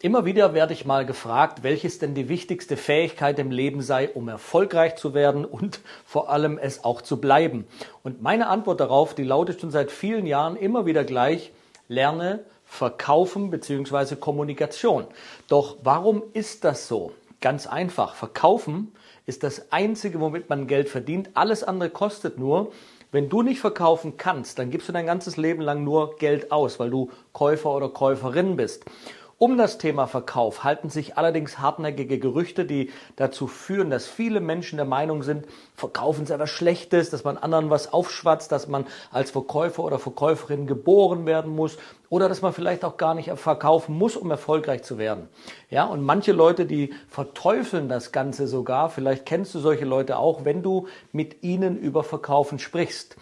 Immer wieder werde ich mal gefragt, welches denn die wichtigste Fähigkeit im Leben sei, um erfolgreich zu werden und vor allem es auch zu bleiben. Und meine Antwort darauf, die lautet schon seit vielen Jahren immer wieder gleich, lerne Verkaufen bzw. Kommunikation. Doch warum ist das so? Ganz einfach, Verkaufen ist das Einzige, womit man Geld verdient. Alles andere kostet nur. Wenn du nicht verkaufen kannst, dann gibst du dein ganzes Leben lang nur Geld aus, weil du Käufer oder Käuferin bist. Um das Thema Verkauf halten sich allerdings hartnäckige Gerüchte, die dazu führen, dass viele Menschen der Meinung sind, Verkaufen ist etwas Schlechtes, dass man anderen was aufschwatzt, dass man als Verkäufer oder Verkäuferin geboren werden muss oder dass man vielleicht auch gar nicht verkaufen muss, um erfolgreich zu werden. Ja, und manche Leute, die verteufeln das Ganze sogar, vielleicht kennst du solche Leute auch, wenn du mit ihnen über Verkaufen sprichst.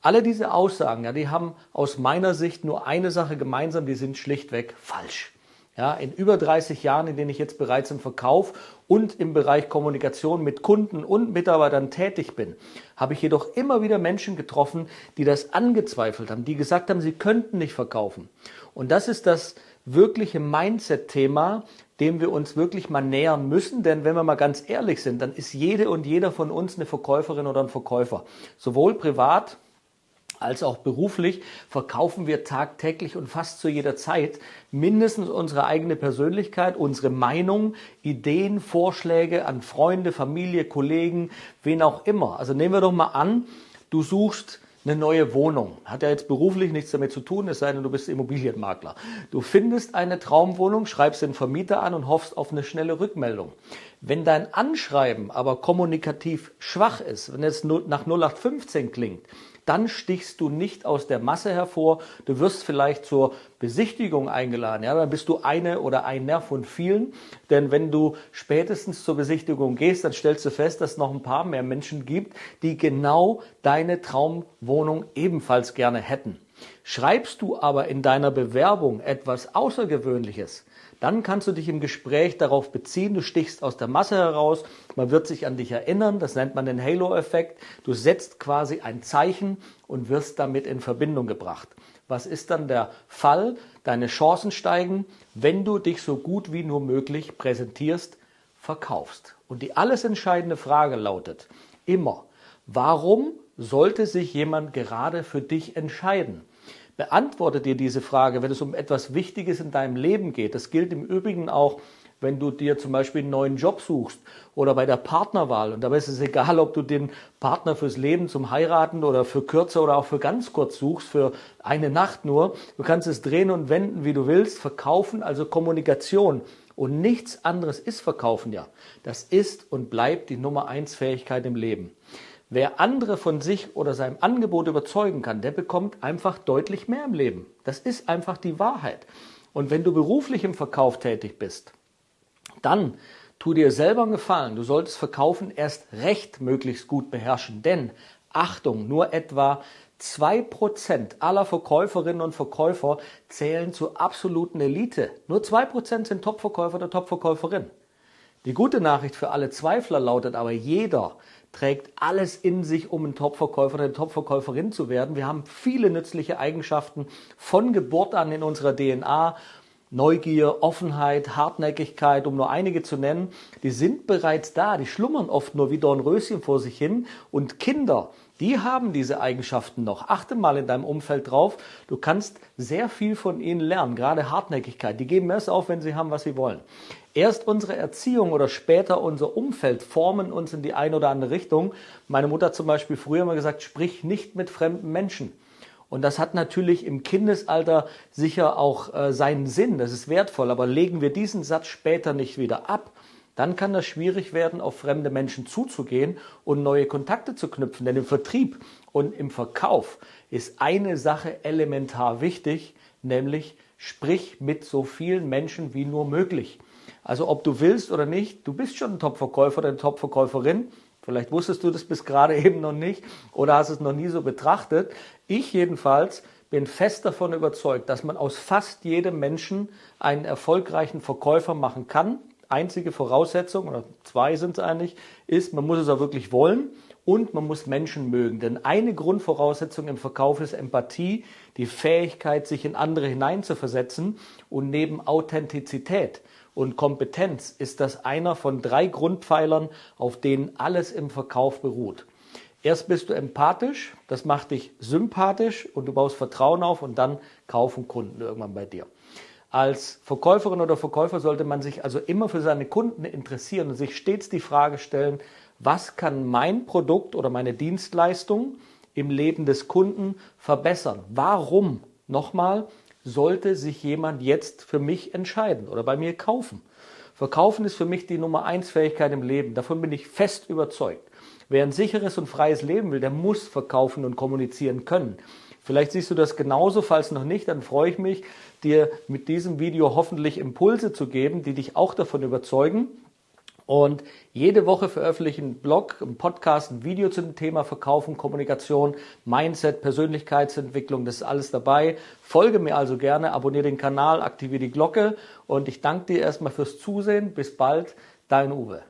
Alle diese Aussagen, ja, die haben aus meiner Sicht nur eine Sache gemeinsam, die sind schlichtweg falsch. Ja, in über 30 Jahren, in denen ich jetzt bereits im Verkauf und im Bereich Kommunikation mit Kunden und Mitarbeitern tätig bin, habe ich jedoch immer wieder Menschen getroffen, die das angezweifelt haben, die gesagt haben, sie könnten nicht verkaufen. Und das ist das wirkliche Mindset-Thema, dem wir uns wirklich mal nähern müssen, denn wenn wir mal ganz ehrlich sind, dann ist jede und jeder von uns eine Verkäuferin oder ein Verkäufer. Sowohl privat als auch beruflich verkaufen wir tagtäglich und fast zu jeder Zeit mindestens unsere eigene Persönlichkeit, unsere Meinung, Ideen, Vorschläge an Freunde, Familie, Kollegen, wen auch immer. Also nehmen wir doch mal an, du suchst eine neue Wohnung. Hat ja jetzt beruflich nichts damit zu tun, es sei denn, du bist Immobilienmakler. Du findest eine Traumwohnung, schreibst den Vermieter an und hoffst auf eine schnelle Rückmeldung. Wenn dein Anschreiben aber kommunikativ schwach ist, wenn es nach 0815 klingt, dann stichst du nicht aus der Masse hervor. Du wirst vielleicht zur Besichtigung eingeladen. Ja, dann bist du eine oder einer von vielen. Denn wenn du spätestens zur Besichtigung gehst, dann stellst du fest, dass es noch ein paar mehr Menschen gibt, die genau deine Traumwohnung ebenfalls gerne hätten. Schreibst du aber in deiner Bewerbung etwas Außergewöhnliches, dann kannst du dich im Gespräch darauf beziehen, du stichst aus der Masse heraus, man wird sich an dich erinnern, das nennt man den Halo-Effekt. Du setzt quasi ein Zeichen und wirst damit in Verbindung gebracht. Was ist dann der Fall? Deine Chancen steigen, wenn du dich so gut wie nur möglich präsentierst, verkaufst. Und die alles entscheidende Frage lautet immer, warum sollte sich jemand gerade für dich entscheiden? Beantworte dir diese Frage, wenn es um etwas Wichtiges in deinem Leben geht. Das gilt im Übrigen auch, wenn du dir zum Beispiel einen neuen Job suchst oder bei der Partnerwahl. Und dabei ist es egal, ob du den Partner fürs Leben zum Heiraten oder für kürzer oder auch für ganz kurz suchst, für eine Nacht nur. Du kannst es drehen und wenden, wie du willst. Verkaufen, also Kommunikation. Und nichts anderes ist Verkaufen ja. Das ist und bleibt die Nummer eins Fähigkeit im Leben. Wer andere von sich oder seinem Angebot überzeugen kann, der bekommt einfach deutlich mehr im Leben. Das ist einfach die Wahrheit. Und wenn du beruflich im Verkauf tätig bist, dann tu dir selber einen Gefallen. Du solltest Verkaufen erst recht möglichst gut beherrschen. Denn, Achtung, nur etwa 2% aller Verkäuferinnen und Verkäufer zählen zur absoluten Elite. Nur 2% sind Topverkäufer oder Topverkäuferin. Die gute Nachricht für alle Zweifler lautet aber, jeder trägt alles in sich, um ein Topverkäufer oder eine Topverkäuferin zu werden. Wir haben viele nützliche Eigenschaften von Geburt an in unserer DNA. Neugier, Offenheit, Hartnäckigkeit, um nur einige zu nennen, die sind bereits da, die schlummern oft nur wie Dornröschen vor sich hin. Und Kinder, die haben diese Eigenschaften noch. Achte mal in deinem Umfeld drauf. Du kannst sehr viel von ihnen lernen, gerade Hartnäckigkeit. Die geben erst auf, wenn sie haben, was sie wollen. Erst unsere Erziehung oder später unser Umfeld formen uns in die eine oder andere Richtung. Meine Mutter zum Beispiel früher immer gesagt, sprich nicht mit fremden Menschen. Und das hat natürlich im Kindesalter sicher auch äh, seinen Sinn, das ist wertvoll, aber legen wir diesen Satz später nicht wieder ab, dann kann das schwierig werden, auf fremde Menschen zuzugehen und neue Kontakte zu knüpfen. Denn im Vertrieb und im Verkauf ist eine Sache elementar wichtig, nämlich sprich mit so vielen Menschen wie nur möglich. Also ob du willst oder nicht, du bist schon ein Top-Verkäufer oder eine Top-Verkäuferin. Vielleicht wusstest du das bis gerade eben noch nicht oder hast es noch nie so betrachtet. Ich jedenfalls bin fest davon überzeugt, dass man aus fast jedem Menschen einen erfolgreichen Verkäufer machen kann. Einzige Voraussetzung, oder zwei sind es eigentlich, ist, man muss es auch wirklich wollen und man muss Menschen mögen. Denn eine Grundvoraussetzung im Verkauf ist Empathie, die Fähigkeit, sich in andere hineinzuversetzen. Und neben Authentizität und Kompetenz ist das einer von drei Grundpfeilern, auf denen alles im Verkauf beruht. Erst bist du empathisch, das macht dich sympathisch und du baust Vertrauen auf und dann kaufen Kunden irgendwann bei dir. Als Verkäuferin oder Verkäufer sollte man sich also immer für seine Kunden interessieren und sich stets die Frage stellen, was kann mein Produkt oder meine Dienstleistung im Leben des Kunden verbessern? Warum, nochmal, sollte sich jemand jetzt für mich entscheiden oder bei mir kaufen? Verkaufen ist für mich die Nummer eins Fähigkeit im Leben. Davon bin ich fest überzeugt. Wer ein sicheres und freies Leben will, der muss verkaufen und kommunizieren können. Vielleicht siehst du das genauso, falls noch nicht, dann freue ich mich, dir mit diesem Video hoffentlich Impulse zu geben, die dich auch davon überzeugen. Und jede Woche veröffentliche ich einen Blog, einen Podcast, ein Video zum Thema Verkaufen, Kommunikation, Mindset, Persönlichkeitsentwicklung, das ist alles dabei. Folge mir also gerne, abonniere den Kanal, aktiviere die Glocke und ich danke dir erstmal fürs Zusehen. Bis bald, dein Uwe.